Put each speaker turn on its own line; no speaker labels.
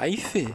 Vai, Fê.